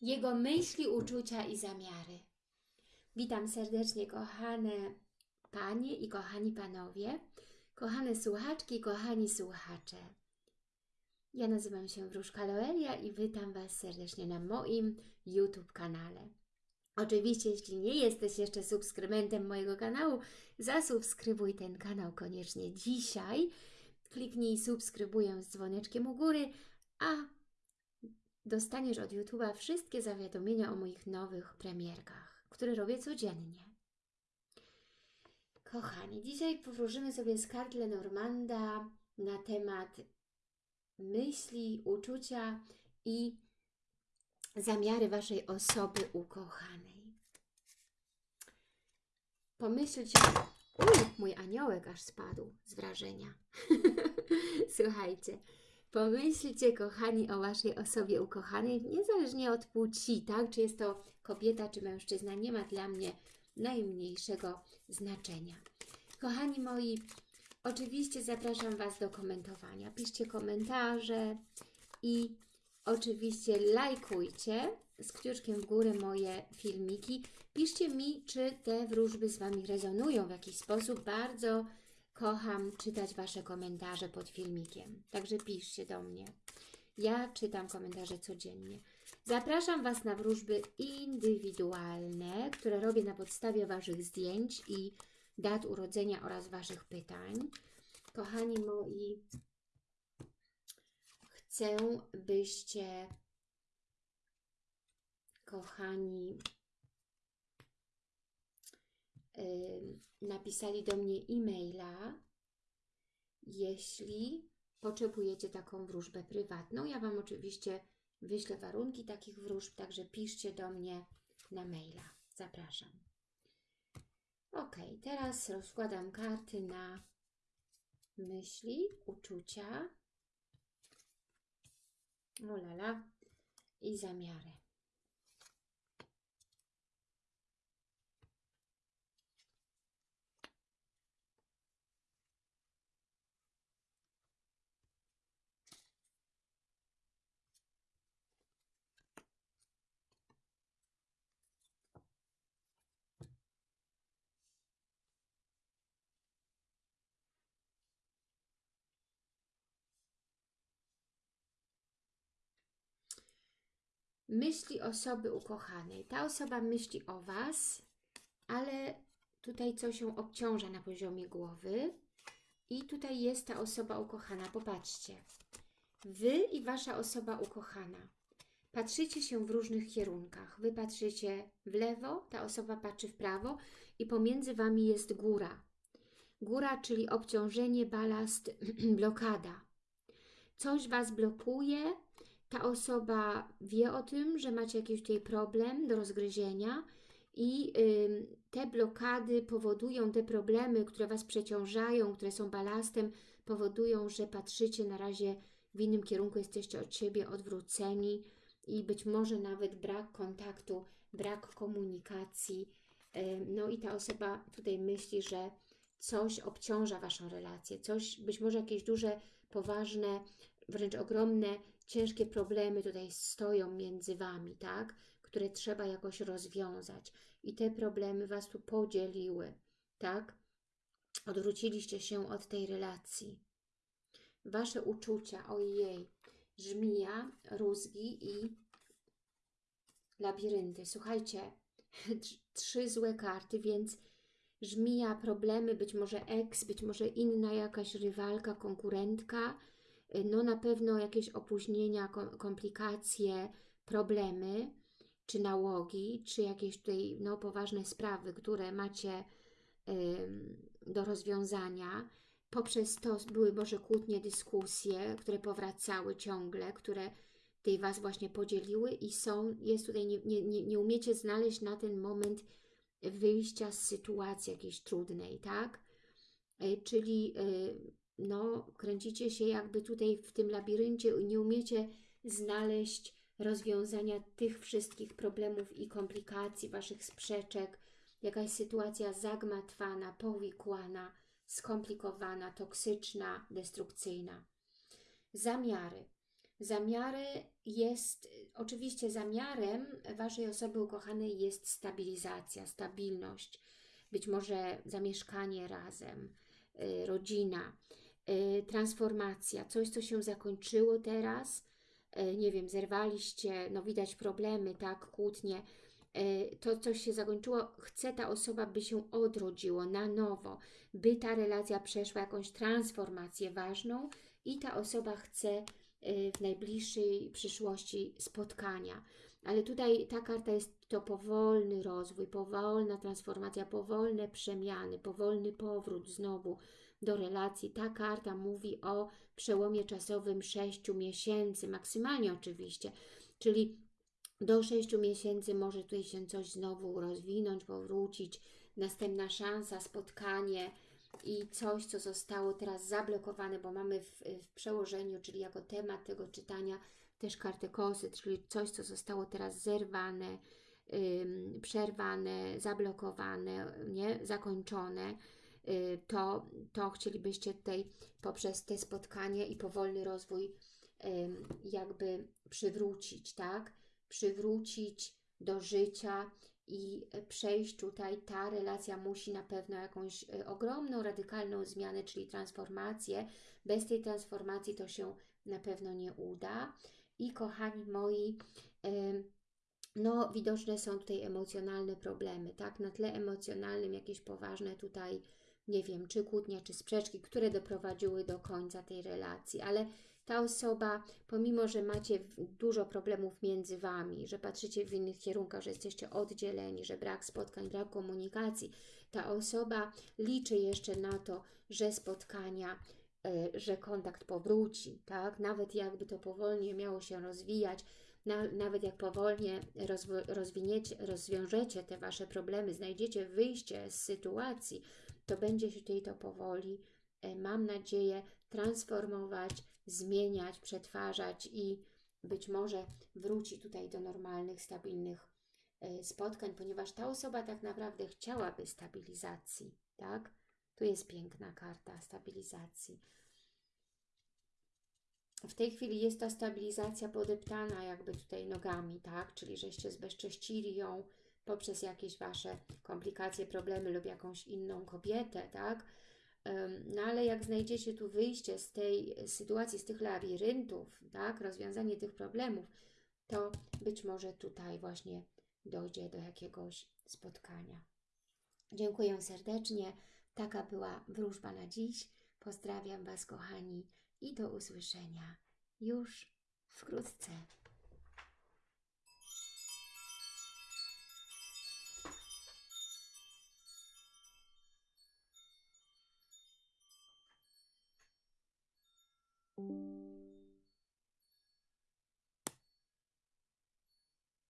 Jego myśli, uczucia i zamiary. Witam serdecznie, kochane panie i kochani panowie, kochane słuchaczki i kochani słuchacze. Ja nazywam się Wróżka Loelia i witam Was serdecznie na moim YouTube kanale. Oczywiście, jeśli nie jesteś jeszcze subskrybentem mojego kanału, zasubskrybuj ten kanał koniecznie dzisiaj. Kliknij subskrybuję z dzwoneczkiem u góry, a dostaniesz od YouTube'a wszystkie zawiadomienia o moich nowych premierkach, które robię codziennie. Kochani, dzisiaj powróżymy sobie z kart Lenormanda na temat myśli, uczucia i zamiary Waszej osoby ukochanej. Pomyślcie... Uj, mój aniołek aż spadł z wrażenia. Słuchajcie, pomyślcie, kochani, o Waszej osobie ukochanej, niezależnie od płci, tak? Czy jest to kobieta, czy mężczyzna, nie ma dla mnie najmniejszego znaczenia. Kochani moi, oczywiście zapraszam Was do komentowania. Piszcie komentarze i oczywiście lajkujcie z kciuczkiem w górę moje filmiki. Piszcie mi, czy te wróżby z Wami rezonują w jakiś sposób. Bardzo kocham czytać Wasze komentarze pod filmikiem. Także piszcie do mnie. Ja czytam komentarze codziennie. Zapraszam Was na wróżby indywidualne, które robię na podstawie Waszych zdjęć i dat urodzenia oraz Waszych pytań. Kochani moi, chcę, byście, kochani, napisali do mnie e-maila, jeśli potrzebujecie taką wróżbę prywatną. Ja Wam oczywiście wyślę warunki takich wróżb, także piszcie do mnie na maila. Zapraszam. Ok, teraz rozkładam karty na myśli, uczucia, olala i zamiary. Myśli osoby ukochanej. Ta osoba myśli o Was, ale tutaj coś ją obciąża na poziomie głowy. I tutaj jest ta osoba ukochana. Popatrzcie. Wy i Wasza osoba ukochana. Patrzycie się w różnych kierunkach. Wy patrzycie w lewo, ta osoba patrzy w prawo i pomiędzy Wami jest góra. Góra, czyli obciążenie, balast, blokada. Coś Was blokuje, ta osoba wie o tym, że macie jakiś tutaj problem do rozgryzienia i y, te blokady powodują, te problemy, które Was przeciążają, które są balastem, powodują, że patrzycie na razie w innym kierunku, jesteście od siebie odwróceni i być może nawet brak kontaktu, brak komunikacji. Y, no i ta osoba tutaj myśli, że coś obciąża Waszą relację, coś, być może jakieś duże, poważne, wręcz ogromne ciężkie problemy tutaj stoją między Wami, tak? Które trzeba jakoś rozwiązać. I te problemy Was tu podzieliły, tak? Odwróciliście się od tej relacji. Wasze uczucia, ojej, żmija, rózgi i labirynty. Słuchajcie, trzy złe karty, więc żmija, problemy, być może eks, być może inna jakaś rywalka, konkurentka, no na pewno jakieś opóźnienia, komplikacje, problemy, czy nałogi, czy jakieś tutaj no, poważne sprawy, które macie do rozwiązania. Poprzez to były może kłótnie, dyskusje, które powracały ciągle, które tej Was właśnie podzieliły i są, jest tutaj, nie, nie, nie umiecie znaleźć na ten moment wyjścia z sytuacji jakiejś trudnej, tak? E, czyli y, no, kręcicie się jakby tutaj w tym labiryncie i nie umiecie znaleźć rozwiązania tych wszystkich problemów i komplikacji, Waszych sprzeczek, jakaś sytuacja zagmatwana, powikłana, skomplikowana, toksyczna, destrukcyjna. Zamiary. Zamiary jest, oczywiście zamiarem Waszej osoby ukochanej jest stabilizacja, stabilność, być może zamieszkanie razem, y, rodzina, transformacja, coś, co się zakończyło teraz, y, nie wiem, zerwaliście, no widać problemy, tak, kłótnie, y, to coś się zakończyło, chce ta osoba, by się odrodziło na nowo, by ta relacja przeszła jakąś transformację ważną i ta osoba chce y, w najbliższej przyszłości spotkania. Ale tutaj ta karta jest to powolny rozwój, powolna transformacja, powolne przemiany, powolny powrót znowu do relacji. Ta karta mówi o przełomie czasowym 6 miesięcy, maksymalnie oczywiście, czyli do 6 miesięcy może tutaj się coś znowu rozwinąć, powrócić, następna szansa, spotkanie i coś, co zostało teraz zablokowane, bo mamy w, w przełożeniu, czyli jako temat tego czytania też kartę kosy, czyli coś, co zostało teraz zerwane, ym, przerwane, zablokowane, nie? zakończone, y, to, to chcielibyście tutaj poprzez te spotkanie i powolny rozwój ym, jakby przywrócić, tak? Przywrócić do życia i przejść tutaj, ta relacja musi na pewno jakąś y, ogromną, radykalną zmianę, czyli transformację. Bez tej transformacji to się na pewno nie uda. I kochani moi, no widoczne są tutaj emocjonalne problemy, tak? Na tle emocjonalnym jakieś poważne tutaj, nie wiem, czy kłótnia, czy sprzeczki, które doprowadziły do końca tej relacji, ale ta osoba, pomimo, że macie dużo problemów między Wami, że patrzycie w innych kierunkach, że jesteście oddzieleni, że brak spotkań, brak komunikacji, ta osoba liczy jeszcze na to, że spotkania, że kontakt powróci, tak? Nawet jakby to powolnie miało się rozwijać, na, nawet jak powolnie rozwiniecie, rozwiążecie te Wasze problemy, znajdziecie wyjście z sytuacji, to będzie się tutaj to powoli, e, mam nadzieję, transformować, zmieniać, przetwarzać i być może wróci tutaj do normalnych, stabilnych e, spotkań, ponieważ ta osoba tak naprawdę chciałaby stabilizacji, tak? Tu jest piękna karta stabilizacji. W tej chwili jest ta stabilizacja podeptana jakby tutaj nogami, tak? Czyli żeście zbezcześcili ją poprzez jakieś Wasze komplikacje, problemy lub jakąś inną kobietę, tak? No ale jak znajdziecie tu wyjście z tej sytuacji, z tych labiryntów, tak? Rozwiązanie tych problemów, to być może tutaj właśnie dojdzie do jakiegoś spotkania. Dziękuję serdecznie. Taka była wróżba na dziś. Pozdrawiam Was, kochani, i do usłyszenia już wkrótce.